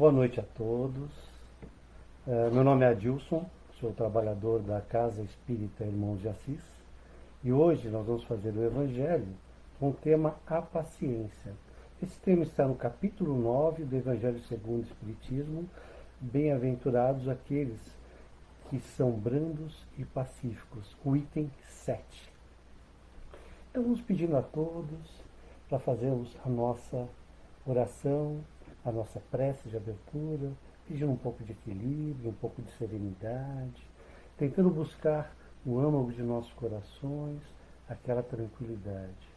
Boa noite a todos. É, meu nome é Adilson, sou trabalhador da Casa Espírita Irmãos de Assis e hoje nós vamos fazer o Evangelho com o tema A Paciência. Esse tema está no capítulo 9 do Evangelho segundo o Espiritismo. Bem-aventurados aqueles que são brandos e pacíficos, o item 7. Então vamos pedindo a todos para fazermos a nossa oração, a nossa prece de abertura, pedindo um pouco de equilíbrio, um pouco de serenidade, tentando buscar no âmago de nossos corações aquela tranquilidade.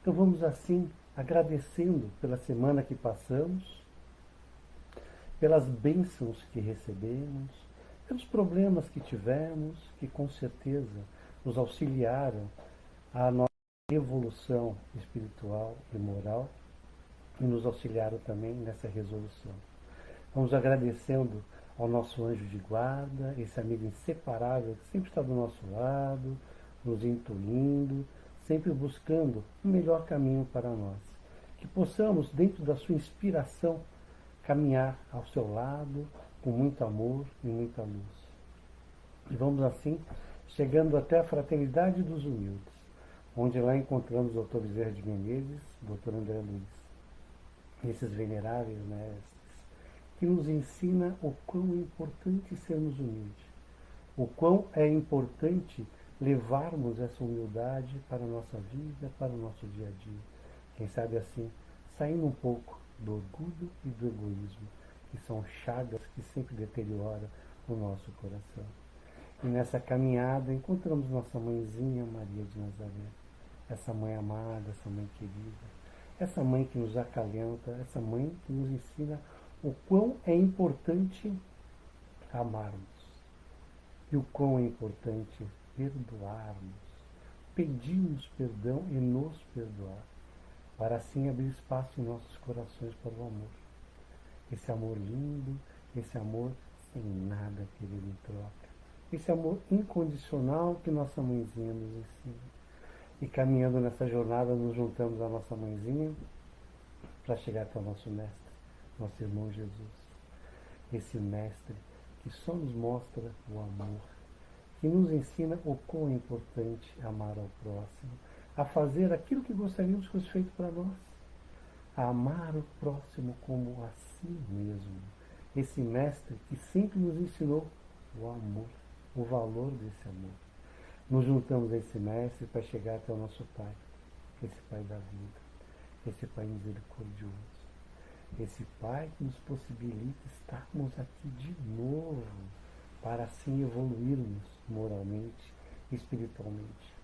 Então vamos assim agradecendo pela semana que passamos, pelas bênçãos que recebemos, pelos problemas que tivemos, que com certeza nos auxiliaram a nossa evolução espiritual e moral e nos auxiliaram também nessa resolução. Vamos agradecendo ao nosso anjo de guarda, esse amigo inseparável que sempre está do nosso lado, nos intuindo, sempre buscando o melhor caminho para nós. Que possamos, dentro da sua inspiração, caminhar ao seu lado com muito amor e muita luz. E vamos assim, chegando até a fraternidade dos humildes, onde lá encontramos o Dr. Bezerra de Menezes, Dr. André Luiz esses veneráveis mestres, que nos ensina o quão é importante sermos humildes, o quão é importante levarmos essa humildade para a nossa vida, para o nosso dia a dia. Quem sabe assim, saindo um pouco do orgulho e do egoísmo, que são chagas que sempre deterioram o nosso coração. E nessa caminhada encontramos nossa mãezinha Maria de Nazaré, essa mãe amada, essa mãe querida, essa mãe que nos acalenta, essa mãe que nos ensina o quão é importante amarmos e o quão é importante perdoarmos, pedirmos perdão e nos perdoar, para assim abrir espaço em nossos corações para o amor. Esse amor lindo, esse amor sem nada querer em troca. Esse amor incondicional que nossa mãezinha nos ensina. E caminhando nessa jornada, nos juntamos à nossa mãezinha para chegar até o nosso mestre, nosso irmão Jesus. Esse mestre que só nos mostra o amor, que nos ensina o quão é importante amar ao próximo, a fazer aquilo que gostaríamos que fosse feito para nós, a amar o próximo como a si mesmo. Esse mestre que sempre nos ensinou o amor, o valor desse amor nos juntamos a esse mestre para chegar até o nosso Pai, esse Pai da vida, esse Pai misericordioso, esse Pai que nos possibilita estarmos aqui de novo, para assim evoluirmos moralmente espiritualmente.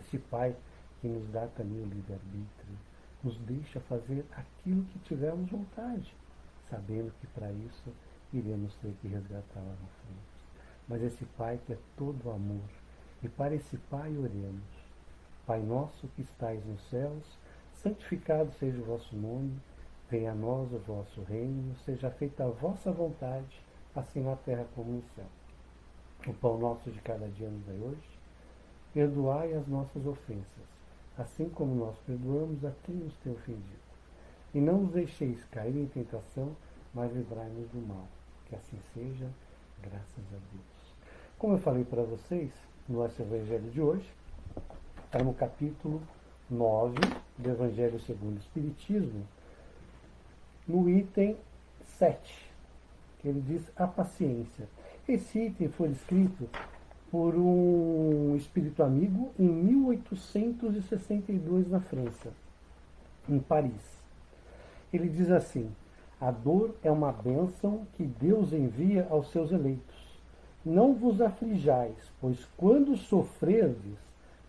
Esse Pai que nos dá também o livre-arbítrio, nos deixa fazer aquilo que tivermos vontade, sabendo que para isso iremos ter que resgatar lá na frente. Mas esse Pai que é todo amor, e para esse Pai oremos. Pai nosso que estais nos céus, santificado seja o vosso nome, venha a nós o vosso reino, seja feita a vossa vontade, assim na terra como no céu. O pão nosso de cada dia nos dai hoje. Perdoai as nossas ofensas, assim como nós perdoamos a quem nos tem ofendido. E não nos deixeis cair em tentação, mas livrai-nos do mal. Que assim seja, graças a Deus. Como eu falei para vocês, nosso Evangelho de hoje, está no capítulo 9 do Evangelho segundo o Espiritismo, no item 7, que ele diz a paciência. Esse item foi escrito por um espírito amigo em 1862 na França, em Paris. Ele diz assim: a dor é uma bênção que Deus envia aos seus eleitos não vos aflijais, pois quando sofrerdes,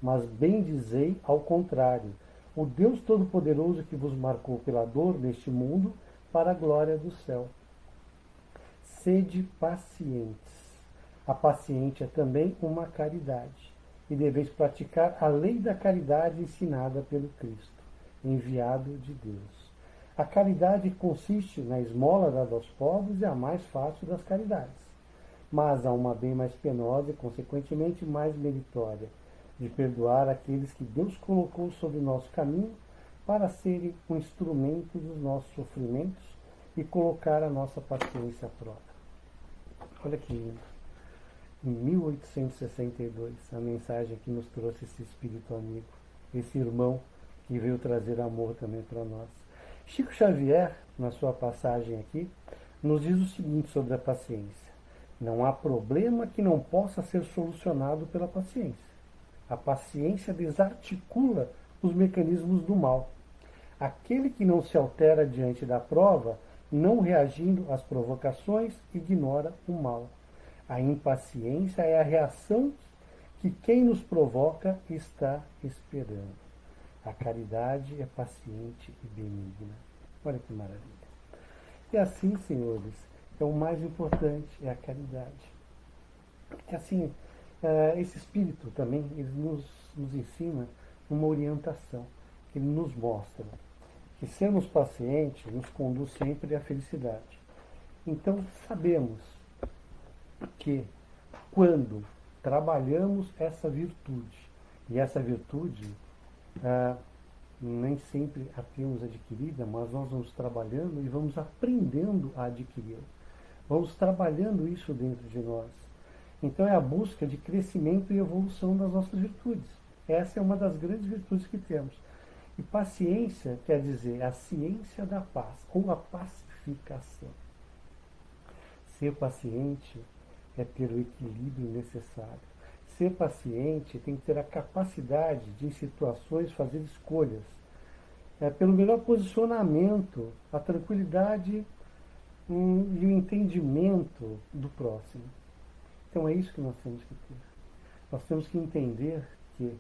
mas bem dizei ao contrário, o Deus Todo-Poderoso que vos marcou pela dor neste mundo, para a glória do céu. Sede pacientes. A paciente é também uma caridade, e deveis praticar a lei da caridade ensinada pelo Cristo, enviado de Deus. A caridade consiste na esmola dada aos pobres e a mais fácil das caridades mas há uma bem mais penosa e, consequentemente, mais meritória, de perdoar aqueles que Deus colocou sobre nosso caminho para serem um instrumento dos nossos sofrimentos e colocar a nossa paciência à prova. Olha que lindo. Em 1862, a mensagem que nos trouxe esse espírito amigo, esse irmão que veio trazer amor também para nós. Chico Xavier, na sua passagem aqui, nos diz o seguinte sobre a paciência: Não há problema que não possa ser solucionado pela paciência. A paciência desarticula os mecanismos do mal. Aquele que não se altera diante da prova, não reagindo às provocações, ignora o mal. A impaciência é a reação que quem nos provoca está esperando. A caridade é paciente e benigna. Olha que maravilha. E assim, senhores, é o mais importante, é a caridade. É assim, é, esse espírito também, ele nos, nos ensina uma orientação, ele nos mostra que sermos pacientes nos conduz sempre à felicidade. Então, sabemos que quando trabalhamos essa virtude, e essa virtude ah, nem sempre a temos adquirida, mas nós vamos trabalhando e vamos aprendendo a adquiri-la. Vamos trabalhando isso dentro de nós. Então é a busca de crescimento e evolução das nossas virtudes. Essa é uma das grandes virtudes que temos. E paciência quer dizer a ciência da paz, ou a pacificação. Ser paciente é ter o equilíbrio necessário. Ser paciente tem que ter a capacidade de, em situações, fazer escolhas. É, pelo melhor posicionamento, a tranquilidade e o entendimento do próximo. Então é isso que nós temos que ter. Nós temos que entender que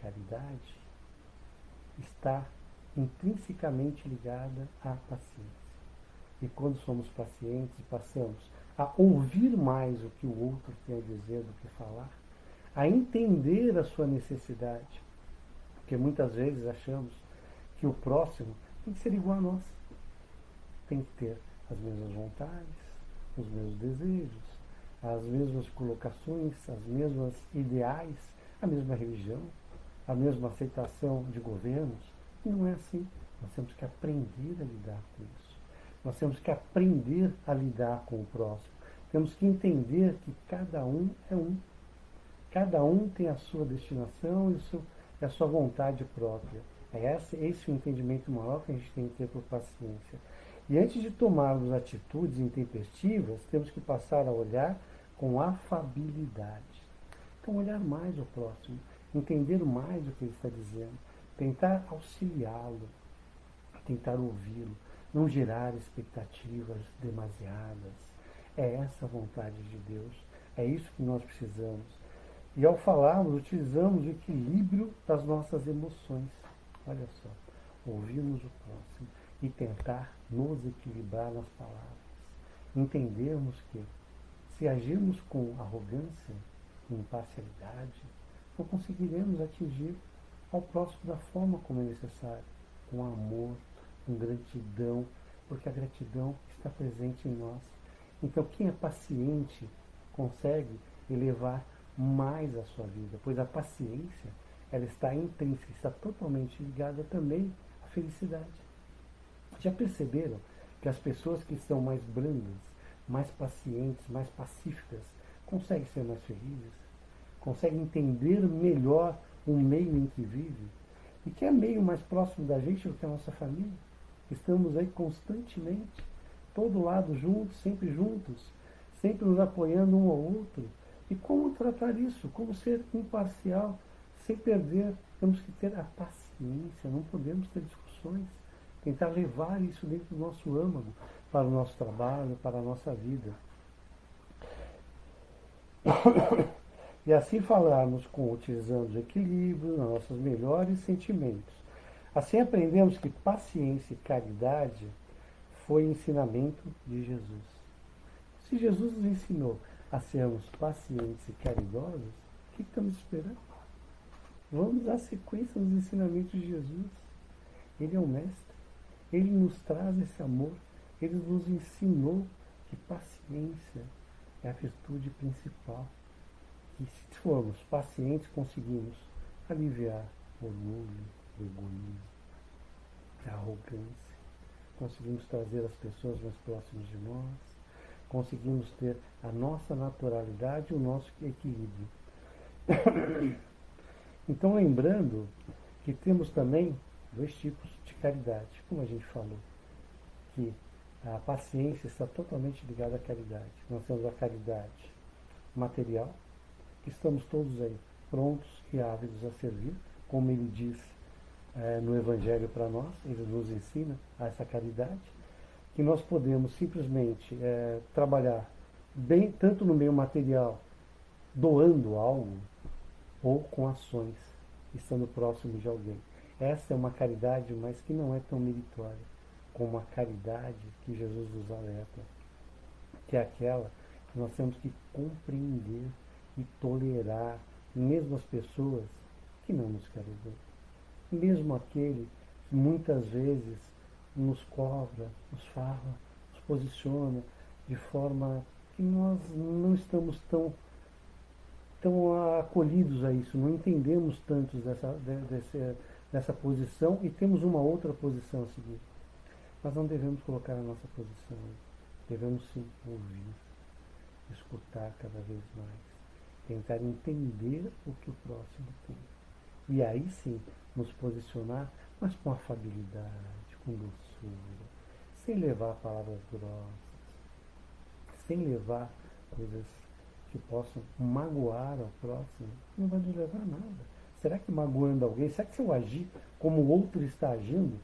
caridade está intrinsecamente ligada à paciência. E quando somos pacientes e passamos a ouvir mais o que o outro tem a dizer do que falar, a entender a sua necessidade. Porque muitas vezes achamos que o próximo tem que ser igual a nós. Tem que ter as mesmas vontades, os mesmos desejos, as mesmas colocações, as mesmas ideais, a mesma religião, a mesma aceitação de governos. E não é assim. Nós temos que aprender a lidar com isso. Nós temos que aprender a lidar com o próximo. Temos que entender que cada um é um. Cada um tem a sua destinação e, a sua vontade própria. É esse, esse o entendimento maior que a gente tem que ter por paciência. E antes de tomarmos atitudes intempestivas, temos que passar a olhar com afabilidade. Então, olhar mais o próximo, entender mais o que ele está dizendo, tentar auxiliá-lo, tentar ouvi-lo, não gerar expectativas demasiadas. É essa a vontade de Deus, é isso que nós precisamos. E ao falarmos, utilizamos o equilíbrio das nossas emoções. Olha só, ouvirmos o próximo e tentar nos equilibrar nas palavras. Entendermos que se agirmos com arrogância e imparcialidade, não conseguiremos atingir ao próximo da forma como é necessário, com amor, com gratidão, porque a gratidão está presente em nós. Então, quem é paciente consegue elevar mais a sua vida, pois a paciência ela está intrínseca, está totalmente ligada também à felicidade. Já perceberam que as pessoas que são mais brandas, mais pacientes, mais pacíficas, conseguem ser mais felizes, conseguem entender melhor o meio em que vivem? E que é meio mais próximo da gente do que a nossa família? Estamos aí constantemente, todo lado juntos, sempre juntos, sempre nos apoiando um ao outro e como tratar isso? Como ser imparcial, sem perder? Temos que ter a paciência, não podemos ter discussões. Tentar levar isso dentro do nosso âmago, para o nosso trabalho, para a nossa vida. E assim falarmos com, utilizando o equilíbrio, nossos melhores sentimentos. Assim aprendemos que paciência e caridade foi ensinamento de Jesus. Se Jesus nos ensinou a sermos pacientes e caridosos, o que estamos esperando? Vamos dar sequência nos ensinamentos de Jesus. Ele é o Mestre. Ele nos traz esse amor. Ele nos ensinou que paciência é a virtude principal. E se formos pacientes, conseguimos aliviar o orgulho, o egoísmo, a arrogância. conseguimos trazer as pessoas mais próximas de nós, conseguimos ter a nossa naturalidade e o nosso equilíbrio. Então, lembrando que temos também dois tipos de caridade, como a gente falou, que a paciência está totalmente ligada à caridade. Nós temos a caridade material, que estamos todos aí prontos e ávidos a servir, como ele diz é, no Evangelho para nós, ele nos ensina a essa caridade, que nós podemos simplesmente é, trabalhar bem tanto no meio material, doando algo, ou com ações, estando próximo de alguém. Essa é uma caridade, mas que não é tão meritória como a caridade que Jesus nos alerta, que é aquela que nós temos que compreender e tolerar, mesmo as pessoas que não nos querem ver mesmo aquele que muitas vezes nos cobra, nos fala, nos posiciona de forma que nós não estamos tão, tão acolhidos a isso, não entendemos tanto dessa, dessa, dessa posição e temos uma outra posição a seguir. Mas não devemos colocar a nossa posição, devemos sim ouvir, escutar cada vez mais, tentar entender o que o próximo tem. E aí sim, nos posicionar, mas com afabilidade, com doçura, sem levar palavras grossas, sem levar coisas que possam magoar ao próximo, não vai nos levar a nada. Será que magoando alguém, será que se eu agir como o outro está agindo,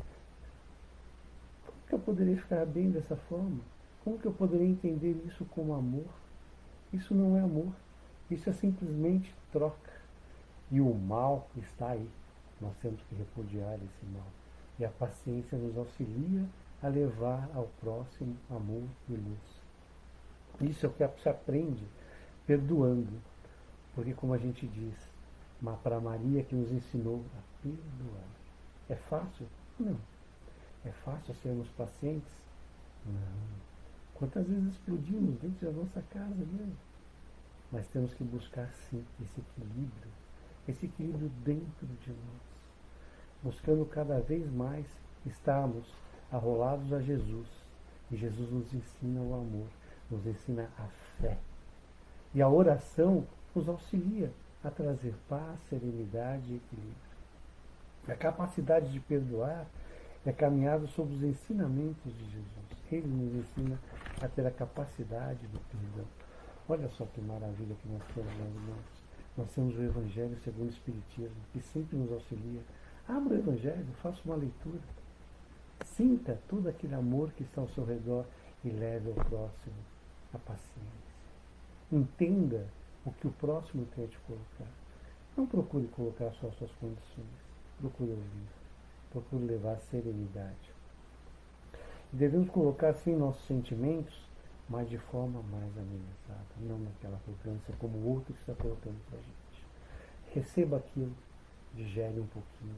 como que eu poderia ficar bem dessa forma? Como que eu poderia entender isso como amor? Isso não é amor, isso é simplesmente troca. E o mal está aí. Nós temos que repudiar esse mal. E a paciência nos auxilia a levar ao próximo amor e luz. Isso é o que se aprende perdoando. Porque, como a gente diz, para Maria que nos ensinou a perdoar. É fácil? Não. É fácil sermos pacientes? Não. Quantas vezes explodimos dentro da nossa casa mesmo? Mas temos que buscar sim esse equilíbrio, esse equilíbrio dentro de nós buscando cada vez mais estarmos arrolados a Jesus. E Jesus nos ensina o amor, nos ensina a fé. E a oração nos auxilia a trazer paz, serenidade e equilíbrio. A capacidade de perdoar é caminhado sob os ensinamentos de Jesus. Ele nos ensina a ter a capacidade do perdão. Olha só que maravilha que nós temos, meus irmãos. Nós temos o Evangelho segundo o Espiritismo, que sempre nos auxilia Abra o Evangelho, faça uma leitura. Sinta todo aquele amor que está ao seu redor e leve ao próximo a paciência. Entenda o que o próximo a te colocar. Não procure colocar só as suas condições. Procure ouvir. Procure levar serenidade. Devemos colocar, sim, nossos sentimentos, mas de forma mais amenizada, não naquela arrogância como o outro está colocando para a gente. Receba aquilo, digere um pouquinho,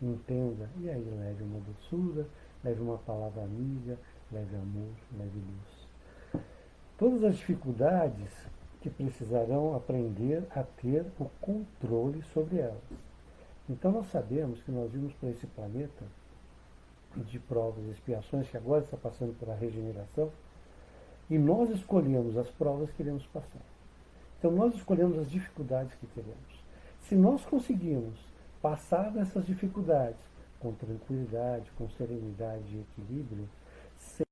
entenda, e aí leve uma doçura, leve uma palavra amiga, leve amor, leve luz. Todas as dificuldades que precisarão aprender a ter o controle sobre elas. Então nós sabemos que nós vimos para esse planeta de provas e expiações, que agora está passando por a regeneração, e nós escolhemos as provas que iremos passar. Então nós escolhemos as dificuldades que teremos. Se nós conseguirmos passar dessas dificuldades com tranquilidade, com serenidade e equilíbrio, sem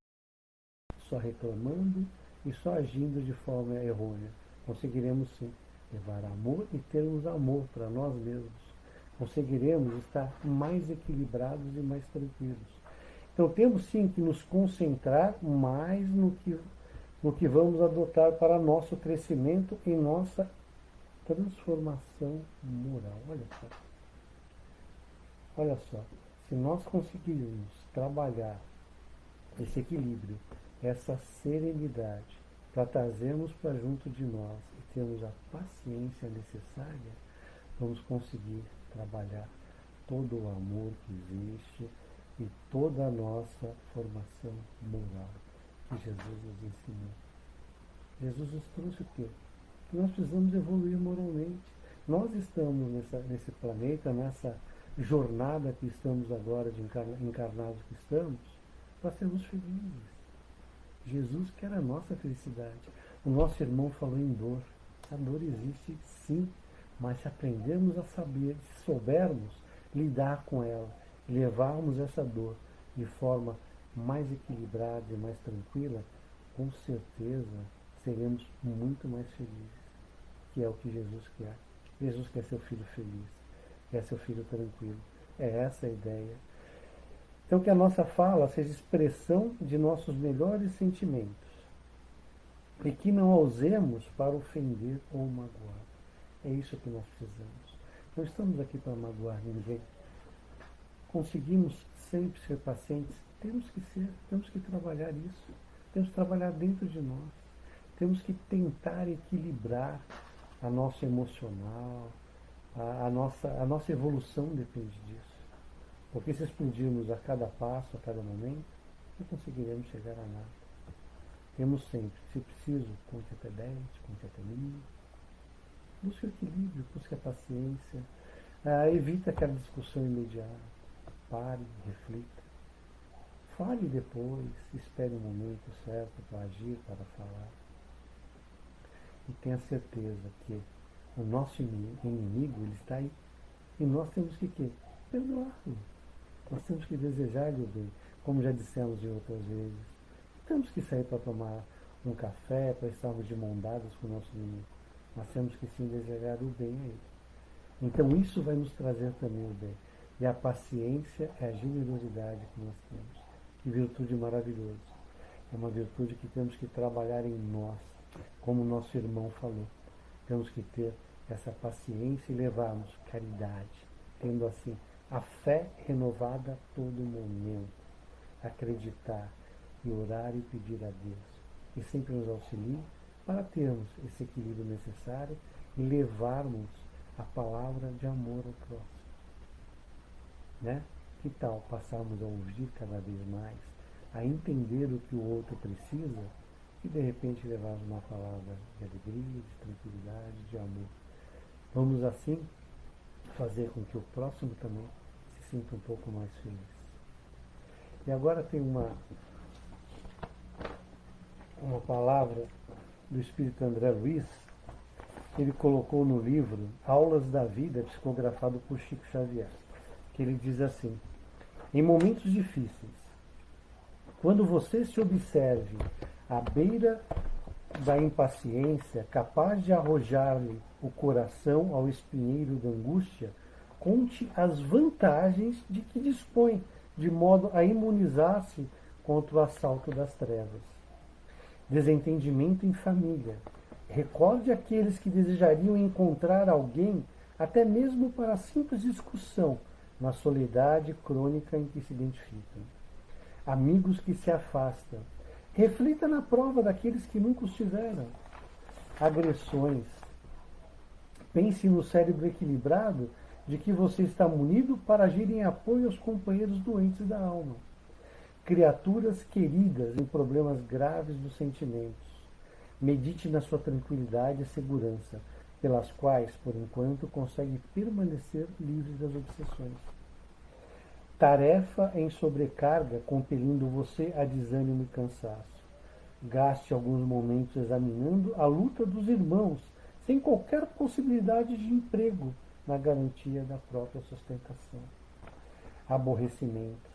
só reclamando e só agindo de forma errônea. Conseguiremos sim levar amor e termos amor para nós mesmos. Conseguiremos estar mais equilibrados e mais tranquilos. Então temos sim que nos concentrar mais no que, no que vamos adotar para nosso crescimento e nossa transformação moral. Olha só. Olha só, se nós conseguirmos trabalhar esse equilíbrio, essa serenidade, para trazermos para junto de nós e termos a paciência necessária, vamos conseguir trabalhar todo o amor que existe e toda a nossa formação moral que Jesus nos ensinou. Jesus nos trouxe o quê? Que nós precisamos evoluir moralmente. Nós estamos nessa, nesse planeta, nessa jornada que estamos agora, de encarnados que estamos, para sermos felizes. Jesus quer a nossa felicidade. O nosso irmão falou em dor. A dor existe sim, mas se aprendermos a saber, se soubermos lidar com ela, levarmos essa dor de forma mais equilibrada e mais tranquila, com certeza seremos muito mais felizes, que é o que Jesus quer. Jesus quer seu filho feliz, quer seu filho tranquilo. É essa a ideia. Então que a nossa fala seja expressão de nossos melhores sentimentos e que não a usemos para ofender ou magoar. É isso que nós precisamos. Não estamos aqui para magoar ninguém. Conseguimos sempre ser pacientes? Temos que ser, temos que trabalhar isso. Temos que trabalhar dentro de nós. Temos que tentar equilibrar a nossa emocional, a, a, nossa, a nossa evolução depende disso. Porque se explodirmos a cada passo, a cada momento, não conseguiremos chegar a nada. Temos sempre, se preciso, conte até 10, conte até mil. Busque o equilíbrio, busque a paciência. Ah, evite aquela discussão imediata. Pare, reflita. Fale depois, espere o um momento certo para agir, para falar. E tenha certeza que o nosso inimigo ele está aí. E nós temos que quê? Perdoá-lo. Nós temos que desejar-lhe o bem, como já dissemos de outras vezes. Temos que sair para tomar um café, para estarmos de mão dadas com o nosso inimigo. Nós temos que sim desejar o bem a ele. Então isso vai nos trazer também o bem. E a paciência é a generosidade que nós temos. Que virtude maravilhosa. É uma virtude que temos que trabalhar em nós, como nosso irmão falou. Temos que ter essa paciência e levarmos caridade, tendo assim a fé renovada a todo momento. Acreditar e orar e pedir a Deus. E sempre nos auxilie para termos esse equilíbrio necessário e levarmos a palavra de amor ao próximo. Né? Que tal passarmos a ouvir cada vez mais, a entender o que o outro precisa e de repente levarmos uma palavra de alegria, de tranquilidade, de amor. Vamos assim fazer com que o próximo também se sinta um pouco mais feliz. E agora tem uma, uma palavra do Espírito André Luiz, que ele colocou no livro Aulas da Vida, psicografado por Chico Xavier, que ele diz assim: em momentos difíceis, quando você se observe à beira da impaciência, capaz de arrojar-lhe o coração ao espinheiro da angústia, conte as vantagens de que dispõe, de modo a imunizar-se contra o assalto das trevas. Desentendimento em família. Recorde aqueles que desejariam encontrar alguém, até mesmo para simples discussão, na soledade crônica em que se identificam. Amigos que se afastam. Reflita na prova daqueles que nunca os tiveram. Agressões. Pense no cérebro equilibrado de que você está munido para agir em apoio aos companheiros doentes da alma. Criaturas queridas em problemas graves dos sentimentos. Medite na sua tranquilidade e segurança pelas quais, por enquanto, consegue permanecer livre das obsessões. Tarefa em sobrecarga, compelindo você a desânimo e cansaço. Gaste alguns momentos examinando a luta dos irmãos, sem qualquer possibilidade de emprego na garantia da própria sustentação. Aborrecimentos.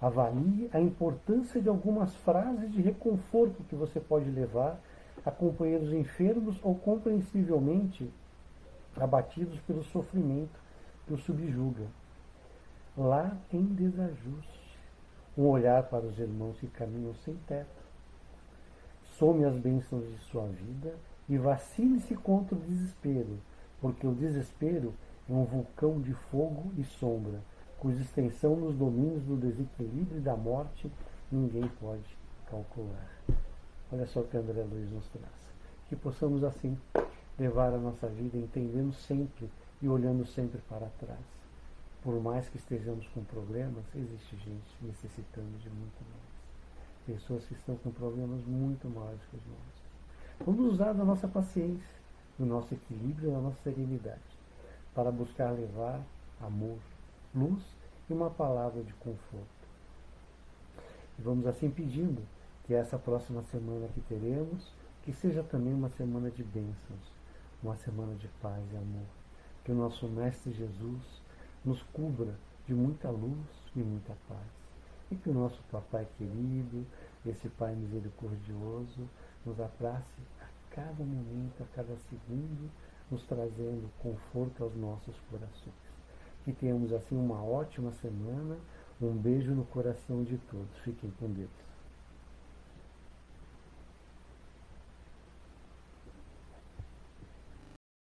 Avalie a importância de algumas frases de reconforto que você pode levar a companheiros enfermos ou compreensivelmente abatidos pelo sofrimento que os subjuga. Lá em desajuste, um olhar para os irmãos que caminham sem teto. Some as bênçãos de sua vida e vacile-se contra o desespero, porque o desespero é um vulcão de fogo e sombra, cuja extensão nos domínios do desequilíbrio e da morte ninguém pode calcular. Olha só o que André Luiz nos traz. Que possamos assim levar a nossa vida entendendo sempre e olhando sempre para trás. Por mais que estejamos com problemas, existe gente necessitando de muito mais. Pessoas que estão com problemas muito maiores que os nossos. Vamos usar da nossa paciência, do nosso equilíbrio, da nossa serenidade, para buscar levar amor, luz e uma palavra de conforto E vamos assim pedindo que essa próxima semana que teremos, que seja também uma semana de bênçãos, uma semana de paz e amor. Que o nosso Mestre Jesus nos cubra de muita luz e muita paz. E que o nosso Papai querido, esse Pai misericordioso, nos abrace cada momento, a cada segundo, nos trazendo conforto aos nossos corações. Que tenhamos assim uma ótima semana. Um beijo no coração de todos. Fiquem com Deus.